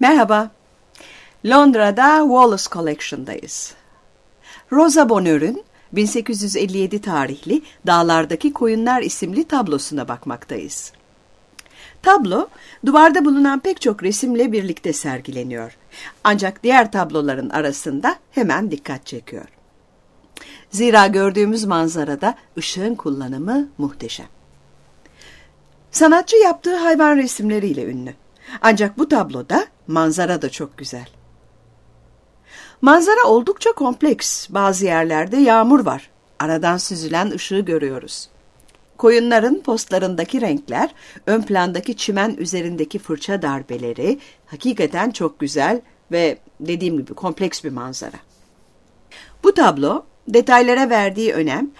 Merhaba. Londra'da Wallace Collection'dayız. Rosa Bonheur'ün 1857 tarihli Dağlardaki Koyunlar isimli tablosuna bakmaktayız. Tablo, duvarda bulunan pek çok resimle birlikte sergileniyor. Ancak diğer tabloların arasında hemen dikkat çekiyor. Zira gördüğümüz manzarada ışığın kullanımı muhteşem. Sanatçı yaptığı hayvan resimleriyle ünlü. Ancak bu tabloda manzara da çok güzel. Manzara oldukça kompleks. Bazı yerlerde yağmur var. Aradan süzülen ışığı görüyoruz. Koyunların postlarındaki renkler, ön plandaki çimen üzerindeki fırça darbeleri hakikaten çok güzel ve dediğim gibi kompleks bir manzara. Bu tablo detaylara verdiği önem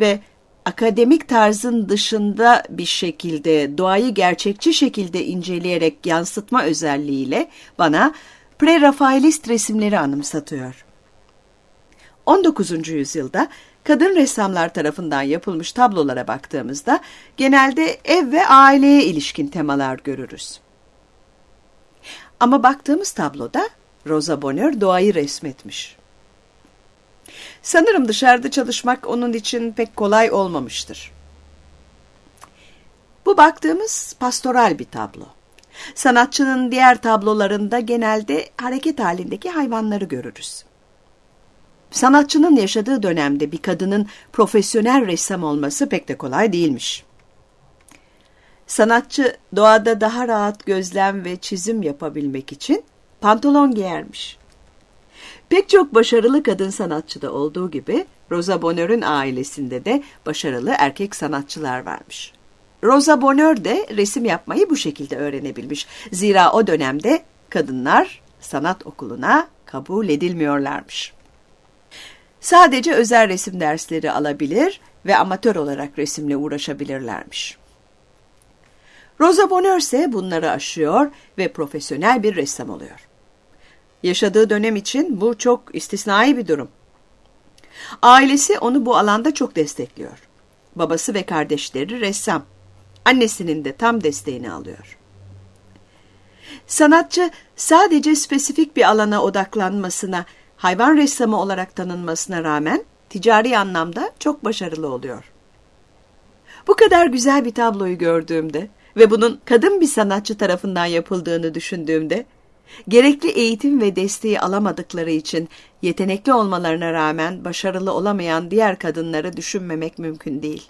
ve akademik tarzın dışında bir şekilde doğayı gerçekçi şekilde inceleyerek yansıtma özelliğiyle bana pre-Rafaelist resimleri anımsatıyor. 19. yüzyılda kadın ressamlar tarafından yapılmış tablolara baktığımızda genelde ev ve aileye ilişkin temalar görürüz. Ama baktığımız tabloda Rosa Bonheur doğayı resmetmiş. Sanırım dışarıda çalışmak onun için pek kolay olmamıştır. Bu baktığımız pastoral bir tablo. Sanatçının diğer tablolarında genelde hareket halindeki hayvanları görürüz. Sanatçının yaşadığı dönemde bir kadının profesyonel ressam olması pek de kolay değilmiş. Sanatçı doğada daha rahat gözlem ve çizim yapabilmek için pantolon giyermiş. Pek çok başarılı kadın sanatçıda olduğu gibi Rosa Bonheur'ün ailesinde de başarılı erkek sanatçılar varmış. Rosa Bonheur de resim yapmayı bu şekilde öğrenebilmiş. Zira o dönemde kadınlar sanat okuluna kabul edilmiyorlarmış. Sadece özel resim dersleri alabilir ve amatör olarak resimle uğraşabilirlermiş. Rosa Bonheur ise bunları aşıyor ve profesyonel bir ressam oluyor. Yaşadığı dönem için bu çok istisnai bir durum. Ailesi onu bu alanda çok destekliyor. Babası ve kardeşleri ressam. Annesinin de tam desteğini alıyor. Sanatçı sadece spesifik bir alana odaklanmasına, hayvan ressamı olarak tanınmasına rağmen ticari anlamda çok başarılı oluyor. Bu kadar güzel bir tabloyu gördüğümde ve bunun kadın bir sanatçı tarafından yapıldığını düşündüğümde gerekli eğitim ve desteği alamadıkları için yetenekli olmalarına rağmen başarılı olamayan diğer kadınları düşünmemek mümkün değil.